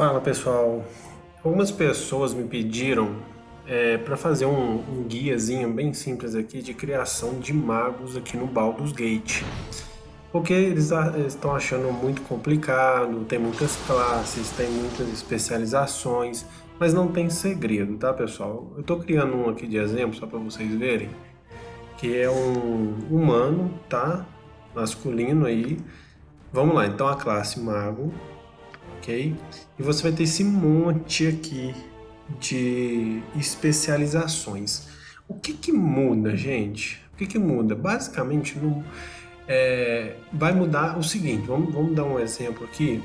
Fala pessoal, algumas pessoas me pediram é, para fazer um, um, guiazinho bem simples aqui de criação de magos aqui no Baldur's Gate porque eles estão achando muito complicado, tem muitas classes, tem muitas especializações, mas não tem segredo, tá pessoal? Eu estou criando um aqui de exemplo só para vocês verem, que é um humano, tá? Masculino aí. Vamos lá, então a classe mago, ok? E você vai ter esse monte aqui de especializações. O que que muda, gente? O que que muda? Basicamente, no, é, vai mudar o seguinte, vamos, vamos dar um exemplo aqui.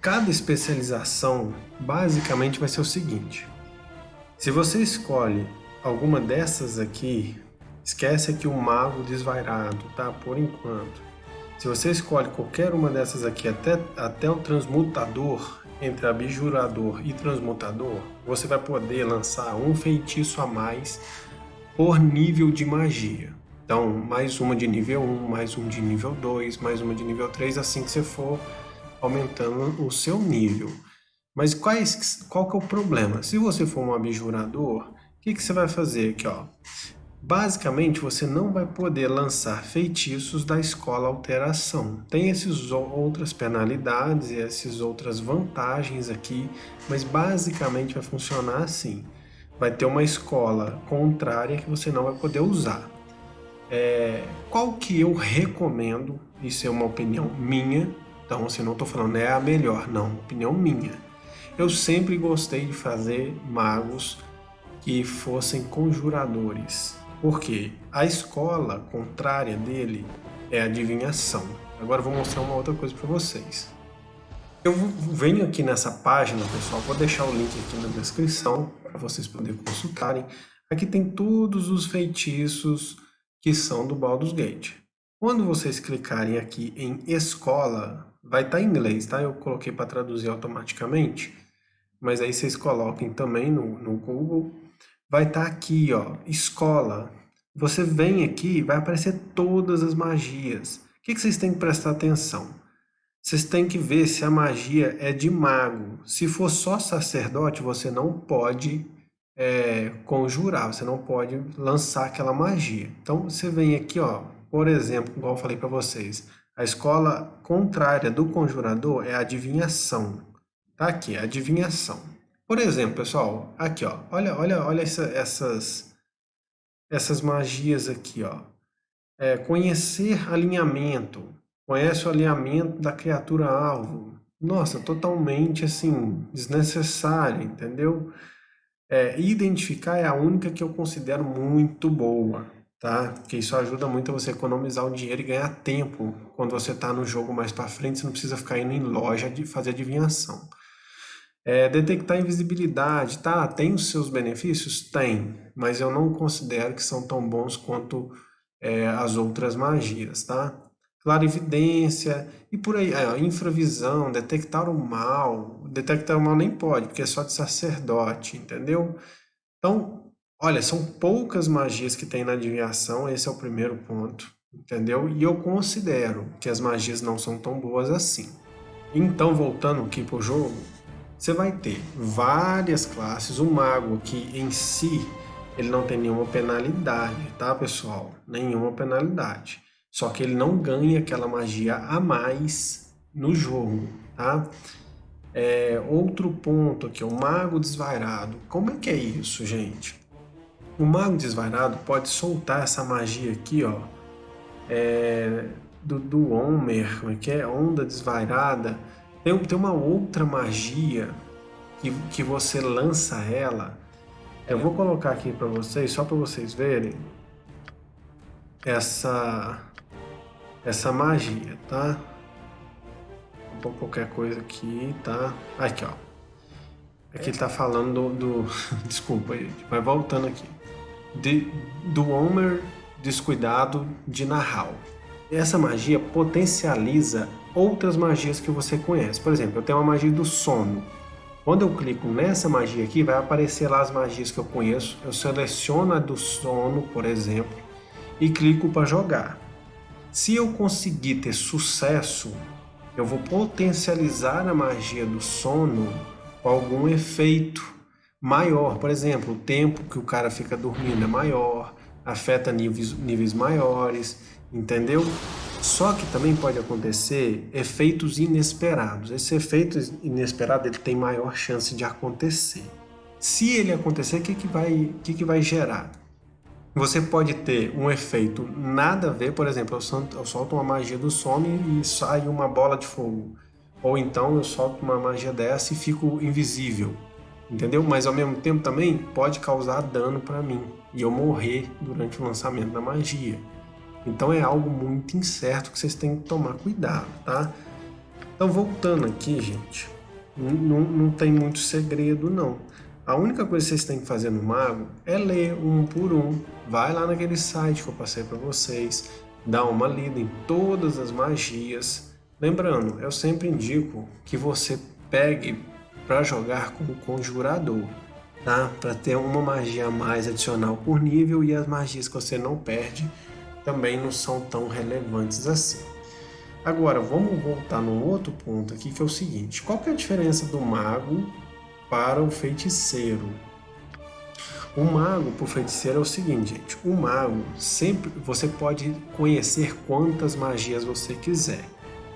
Cada especialização, basicamente, vai ser o seguinte. Se você escolhe alguma dessas aqui, esquece aqui o mago desvairado, tá? Por enquanto. Se você escolhe qualquer uma dessas aqui, até, até o transmutador, entre abjurador e transmutador, você vai poder lançar um feitiço a mais por nível de magia. Então, mais uma de nível 1, mais um de nível 2, mais uma de nível 3, assim que você for aumentando o seu nível. Mas quais, qual que é o problema? Se você for um abjurador, o que, que você vai fazer aqui? Ó? Basicamente, você não vai poder lançar feitiços da escola alteração. Tem essas outras penalidades e essas outras vantagens aqui, mas basicamente vai funcionar assim. Vai ter uma escola contrária que você não vai poder usar. É, qual que eu recomendo, isso é uma opinião minha, então assim, não estou falando é a melhor, não, opinião minha. Eu sempre gostei de fazer magos que fossem conjuradores, porque a escola contrária dele é adivinhação. Agora eu vou mostrar uma outra coisa para vocês. Eu venho aqui nessa página, pessoal, vou deixar o link aqui na descrição para vocês poderem consultarem. Aqui tem todos os feitiços que são do Baldur's Gate. Quando vocês clicarem aqui em escola, vai estar tá em inglês, tá? Eu coloquei para traduzir automaticamente, mas aí vocês coloquem também no, no Google vai estar tá aqui, ó, escola. Você vem aqui, vai aparecer todas as magias. O que, que vocês têm que prestar atenção? Vocês têm que ver se a magia é de mago. Se for só sacerdote, você não pode é, conjurar, você não pode lançar aquela magia. Então, você vem aqui, ó, por exemplo, igual eu falei para vocês, a escola contrária do conjurador é a adivinhação. Tá aqui, adivinhação. Por exemplo, pessoal, aqui, ó, olha, olha, olha essa, essas, essas magias aqui, ó. É, conhecer alinhamento. Conhece o alinhamento da criatura alvo. Nossa, totalmente assim, desnecessário, entendeu? É, identificar é a única que eu considero muito boa, tá? Porque isso ajuda muito a você economizar o dinheiro e ganhar tempo. Quando você está no jogo mais para frente, você não precisa ficar indo em loja de fazer adivinhação. É, detectar invisibilidade, tá? Tem os seus benefícios? Tem, mas eu não considero que são tão bons quanto é, as outras magias, tá? Clarividência e por aí, é, infravisão, detectar o mal. Detectar o mal nem pode, porque é só de sacerdote, entendeu? Então, olha, são poucas magias que tem na adivinhação, esse é o primeiro ponto, entendeu? E eu considero que as magias não são tão boas assim. Então, voltando aqui pro jogo, você vai ter várias classes, o mago que em si ele não tem nenhuma penalidade, tá pessoal? Nenhuma penalidade. Só que ele não ganha aquela magia a mais no jogo, tá? É, outro ponto aqui, o mago desvairado. Como é que é isso, gente? O mago desvairado pode soltar essa magia aqui, ó, é, do, do Homer, como é que é? Onda desvairada tem, tem uma outra magia que, que você lança ela. Eu vou colocar aqui para vocês, só para vocês verem essa essa magia, tá? Vou pôr qualquer coisa aqui, tá? Aqui, ó. Aqui tá falando do... do desculpa, gente, mas voltando aqui. De, do Homer descuidado de Nahal. Essa magia potencializa outras magias que você conhece. Por exemplo, eu tenho uma magia do sono. Quando eu clico nessa magia aqui, vai aparecer lá as magias que eu conheço. Eu seleciono a do sono, por exemplo, e clico para jogar. Se eu conseguir ter sucesso eu vou potencializar a magia do sono com algum efeito maior. Por exemplo, o tempo que o cara fica dormindo é maior, afeta níveis, níveis maiores, entendeu? Só que também pode acontecer efeitos inesperados. Esse efeito inesperado ele tem maior chance de acontecer. Se ele acontecer, o que, que, vai, que, que vai gerar? Você pode ter um efeito nada a ver, por exemplo, eu solto, uma magia do sono e sai uma bola de fogo. Ou então eu solto uma magia dessa e fico invisível, entendeu? Mas ao mesmo tempo também pode causar dano para mim e eu morrer durante o lançamento da magia. Então é algo muito incerto que vocês têm que tomar cuidado, tá? Então voltando aqui, gente, não, não tem muito segredo não. A única coisa que vocês têm que fazer no Mago é ler um por um. Vai lá naquele site que eu passei para vocês, dá uma lida em todas as magias. Lembrando, eu sempre indico que você pegue para jogar com o Conjurador, tá? Para ter uma magia mais adicional por nível e as magias que você não perde também não são tão relevantes assim. Agora, vamos voltar num outro ponto aqui, que é o seguinte. Qual que é a diferença do mago para o feiticeiro? O mago para o feiticeiro é o seguinte, gente. O mago, sempre você pode conhecer quantas magias você quiser.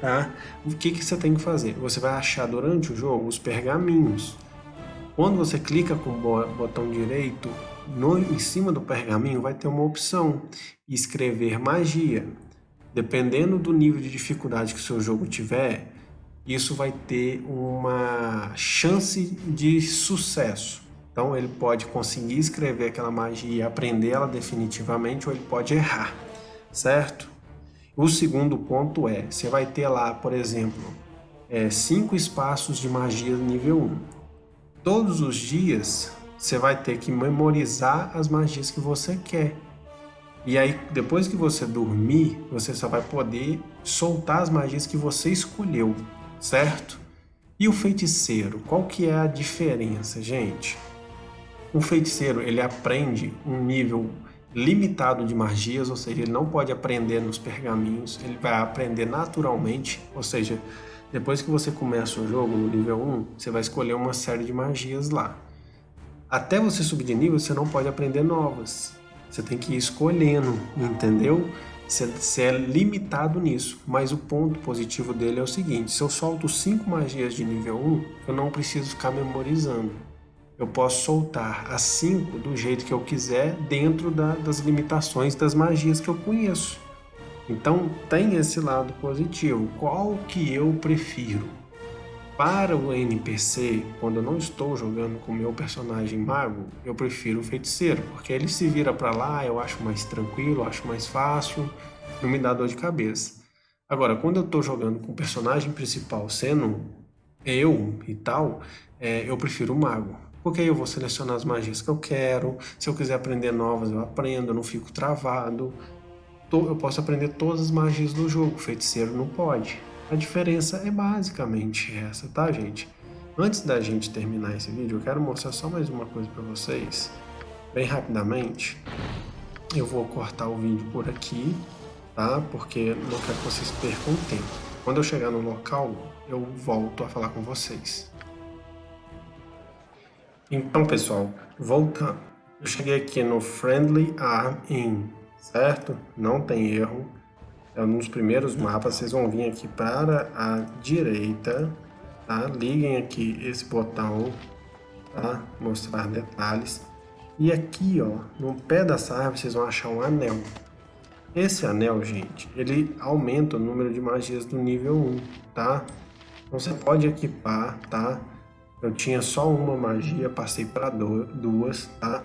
Tá? O que, que você tem que fazer? Você vai achar durante o jogo os pergaminhos. Quando você clica com o botão direito no, em cima do pergaminho vai ter uma opção, escrever magia. Dependendo do nível de dificuldade que o seu jogo tiver, isso vai ter uma chance de sucesso. Então ele pode conseguir escrever aquela magia e aprender ela definitivamente, ou ele pode errar, certo? O segundo ponto é, você vai ter lá, por exemplo, é, cinco espaços de magia nível 1. Todos os dias você vai ter que memorizar as magias que você quer. E aí, depois que você dormir, você só vai poder soltar as magias que você escolheu, certo? E o feiticeiro, qual que é a diferença, gente? O feiticeiro, ele aprende um nível limitado de magias, ou seja, ele não pode aprender nos pergaminhos, ele vai aprender naturalmente, ou seja, depois que você começa o jogo no nível 1, você vai escolher uma série de magias lá. Até você subir de nível, você não pode aprender novas. Você tem que ir escolhendo, entendeu? Você é limitado nisso, mas o ponto positivo dele é o seguinte, se eu solto 5 magias de nível 1, eu não preciso ficar memorizando. Eu posso soltar as 5 do jeito que eu quiser dentro da, das limitações das magias que eu conheço. Então tem esse lado positivo. Qual que eu prefiro? Para o NPC, quando eu não estou jogando com o meu personagem mago, eu prefiro o feiticeiro, porque ele se vira para lá, eu acho mais tranquilo, acho mais fácil, não me dá dor de cabeça. Agora, quando eu estou jogando com o personagem principal sendo eu e tal, é, eu prefiro o mago. Porque aí eu vou selecionar as magias que eu quero, se eu quiser aprender novas eu aprendo, eu não fico travado. Eu posso aprender todas as magias do jogo, o feiticeiro não pode. A diferença é basicamente essa, tá, gente? Antes da gente terminar esse vídeo, eu quero mostrar só mais uma coisa para vocês, bem rapidamente. Eu vou cortar o vídeo por aqui, tá? Porque não quero que vocês percam tempo. Quando eu chegar no local, eu volto a falar com vocês. Então, pessoal, voltando. Eu cheguei aqui no Friendly Arm In, certo? Não tem erro é um dos primeiros mapas, vocês vão vir aqui para a direita, tá? Liguem aqui esse botão, tá? Mostrar detalhes. E aqui, ó, no pé dessa árvore, vocês vão achar um anel. Esse anel, gente, ele aumenta o número de magias do nível 1, tá? Então você pode equipar, tá? Eu tinha só uma magia, passei para duas, tá?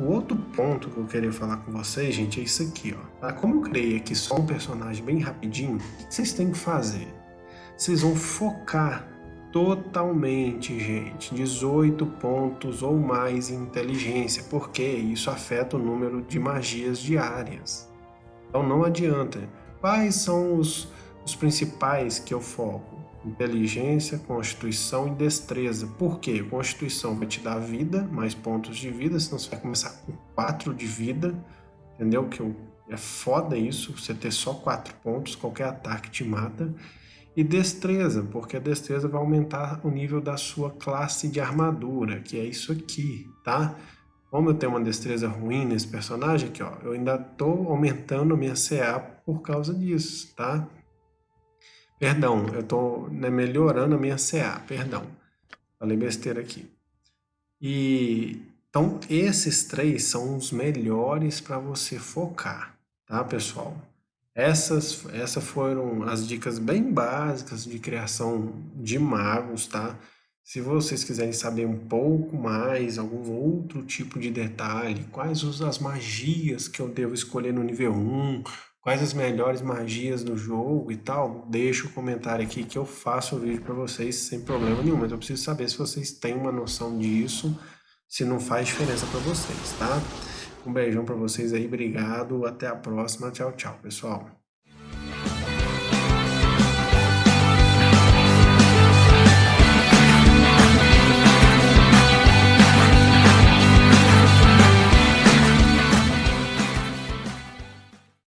O outro ponto que eu queria falar com vocês, gente, é isso aqui, ó. Tá? Como eu criei aqui só um personagem bem rapidinho, o que vocês têm que fazer? Vocês vão focar totalmente, gente, 18 pontos ou mais em inteligência, porque isso afeta o número de magias diárias. Então não adianta. Quais são os, os principais que eu foco? Inteligência, constituição e destreza. Por quê? Constituição vai te dar vida, mais pontos de vida, senão você vai começar com 4 de vida, entendeu? Que é foda isso, você ter só 4 pontos, qualquer ataque te mata. E destreza, porque a destreza vai aumentar o nível da sua classe de armadura, que é isso aqui, tá? Como eu tenho uma destreza ruim nesse personagem aqui, ó, eu ainda estou aumentando a minha CA por causa disso, tá? Perdão, eu estou né, melhorando a minha CA, perdão. Falei besteira aqui. E então esses três são os melhores para você focar, tá, pessoal? Essas, essas foram as dicas bem básicas de criação de magos, tá? Se vocês quiserem saber um pouco mais, algum outro tipo de detalhe, quais as magias que eu devo escolher no nível 1, quais as melhores magias do jogo e tal, deixa o comentário aqui que eu faço o vídeo para vocês sem problema nenhum, mas eu preciso saber se vocês têm uma noção disso, se não faz diferença para vocês, tá? Um beijão para vocês aí, obrigado, até a próxima, tchau, tchau, pessoal.